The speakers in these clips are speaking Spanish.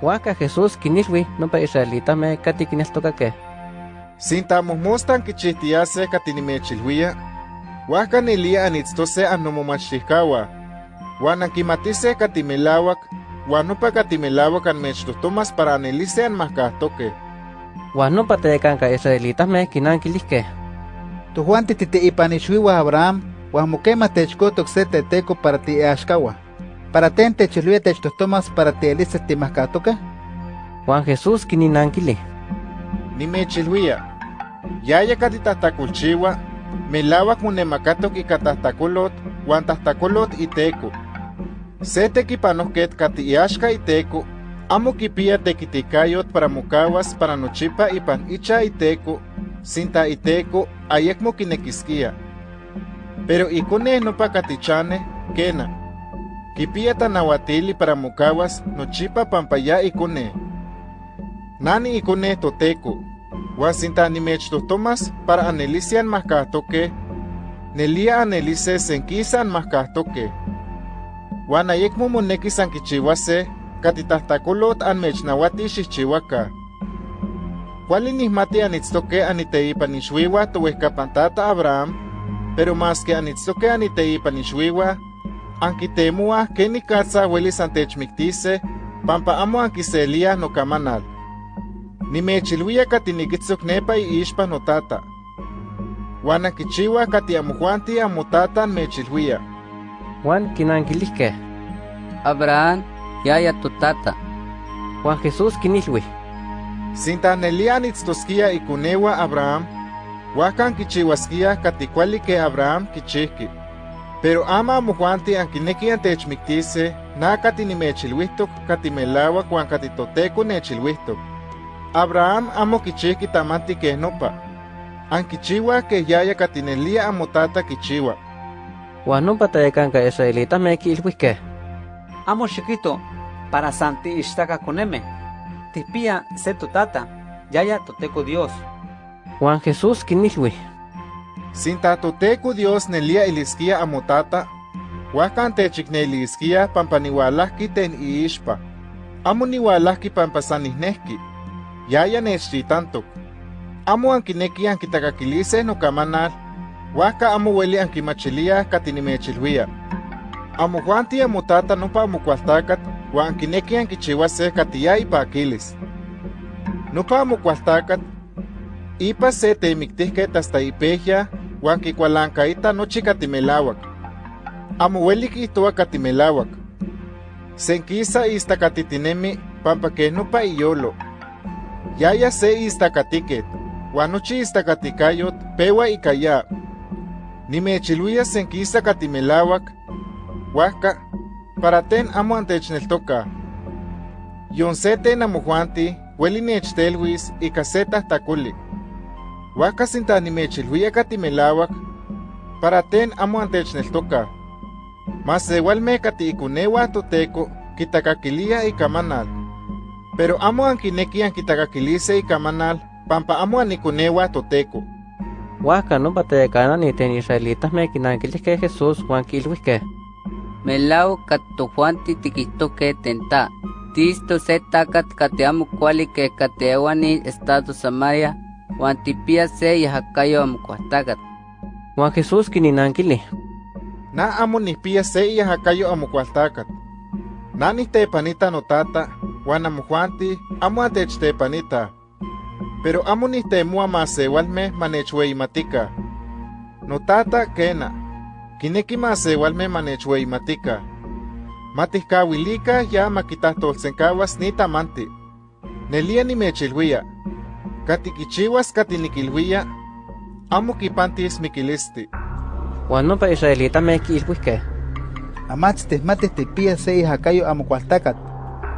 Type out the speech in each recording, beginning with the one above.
Huaca Jesús kinilwi nopa israelita me kati kineltokake. Sinta mostan kichihtiase katinimechilhuia, huaca nilia anitztose anomomachihkawa, huan ankimatise katimelawak, huan nopa katimelawak anmechtohtomas para anelise anmahkahtoke. Huan nopa tekanka israelita me kinankilihke. Tujuan tititeipanixuiwa Abraham, huan mokema techkotok se teteco para tiashkawa. Para ten techilhuia techtohtomas para tielise timahkahtoke. Juan Jesús kininankili. Nimechilhuia, yaya katitahtakolchiua, melawak monemakatok ika tahtakolot, huan tahtakolot iteco. Se tekipanohket kati iaxka iteco, amo kipia tekitikayot para mokawas para nochipa ipan icha iteco, sinta iteco ayekmo kinekiskia. Pero ikone nopa katichane, kena. Kipia tanawatili para mokawas nochipa pampaya ikone. Nani ikone toteco, huan sinta nimechtohtomas para anelisian mahkahtoke, nelia anelise senkisan mahkahtoke. Huan ayekmo monekis ankichiuase, katitahtakolot anmechnawati xihchiuaka. Kuali nihmati anitztoke aniteipan ixuiwa towehkapantata Abraham, pero mas que anitztoke aniteipan ixuiwa, ankitemoa kenikatza uelis antechmiktise, pampa amo ankiselia nokamanal. Nimechilhuia katinikitzok nepa iixpa notata. Huan ankichiua kati amojuanti amotata mechilhuia. Juan kinankilihke. Abraham, yaya totata. Juan Jesús kinilwi. Sinta nelia anitztoskia ikunewa Abraham, huakan kichiuaskia kati kuali Abraham kichihki. Pero ama amojuanti ankineki antechmiktise, na kati nimechilhuihtok kati melawak huan kati toteco nechilhuihtok. Abraham amo kichihki tamanti keh nopa. Ankichiua keh yaya katinelia amotata kichiua. Juan nopa tekanka israelita me kilwihke. Amo chiquito, para santi ishtaka koneme. Tipia se totata, yaya toteco Dios. Juan Jesús kinilwi. Sinta toteco Dios nelia iliskia amotata, huakan techikneliskia pampa niwalahki ten iixpa. Amo niwalahki pampa sanihnehki. Yaya nechtitantok. Amo ankineki ankitakakilise nokamanal, huaka amo weli ankimachilia katinimechilhuia. Amo juanti amotata nopa amokualtakat, huan ankineki ankichiuase katiya ipakilis. Nopa amokualtakat, ipa se temiktihket hasta ipehya, huan kikualankaita nochi katimelawak. Amo weli kihtoa katimelawak. Senkisa istakatitinemi pampa keh nopa iyolo. Yaya se istakatiket, huan nochi istakatikayot pewa ikaya. Nimechilhuia senkisa katimelawak, huajka, para ten amo antechneltoka. Yon se ten amojuanti, hueli nechtelhuis ika se tahtakoli. Huajka sinta nimechilhuia katimelawak, para ten amo antechneltoka. Mas sewalme kati ikunewa toteco, kitakakilia ikamanal. Pero amo ankineki ankitakakilise ikamanal, pampa amo anikunewa toteco. Huaca nopa tekana ni ten israelita me kinankilihke Jesús Juan kilwihke. Melau katojuanti tikihtoke tenta. Tisto se takat kate amo kuali ke kateewani estado Samaria, huan tipia se yahakayo amo kuahtakat. Juan Jesús kininankili. Na amo nihpia se iyahakayo amokualtakat. Na nihtepanita notata, huan amojuanti amo antechtepanita. Pero amo nihtemua masewalme manechweimatika. Notata kena. Kineki masewalme manechweimatika. Matihkawilika ya makitahtolsenkawas ni tamanti. Nelia nimechilhuia. Katikichiwas katinikilhuia. Amo kipantis mikilisti. Juan nopa israelita me kilwihke. Amats tehmatis tipia se ihakayo amokualtakat.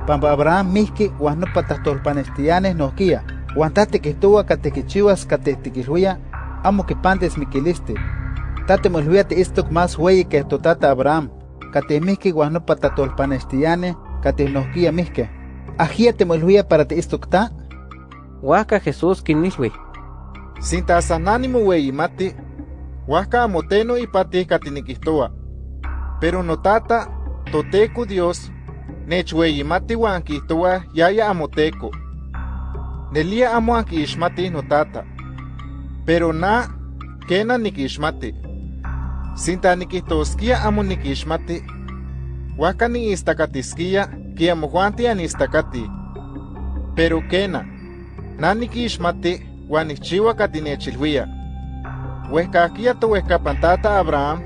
Pampa Abraham mihki huan nopa tahtolpanestianes nohkia. Huan tate kihtowa katekichiwas katetikilhuia, amo kipantes mikilisti. Tate molhuia te istok más hueyi que totata Abraham. Kate mihki huan nopa tahtolpanestianes kate nohkia mihke. Ajia te molhuia para te istok ta? Huaca Jesús kinilwi. Sinta sanánimo weimati, huaca amoteno ipati katinikihtoa. Pero notata, toteco Dios, nechweyimati uan kihtowa yaya amoteko. Nelia amo ankiixmati notata. Pero na, kena nikixmati. Sinta nikihtoskia amo nikixmati, waka niistakatiskia ki amojuanti anistakati. Pero kena, na nikixmati uan nikchiua katinechilhuia. Huehkakia towehkapantata Abraham,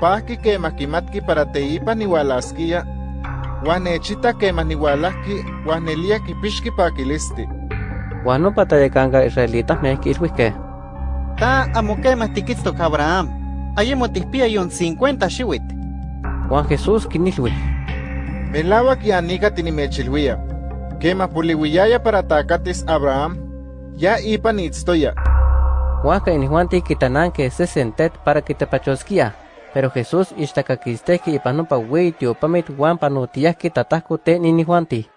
pahki kemah kimatki para teipa niualaskia, uan nechita kemah niualahki uan nelia kipixki pakilisti. Uan nopa tayakanka israelitahmeh kilhuihkeh. Ta amo quema tiquitztok Abraham. Ayemo tispia yon 50 xiwit. Juan Jesús kinilhui. Melawak yanika tinimechilhuia. Kemah poliuiyaya para takatis Abraham, ya ipan itztoya. Huanka inihuanti kitananke sesentet para kitepachoskia. Pero Jesús ixtakakisteki ipan nopa wei tiopamit huan panotiyahki tatahko te ninihuanti.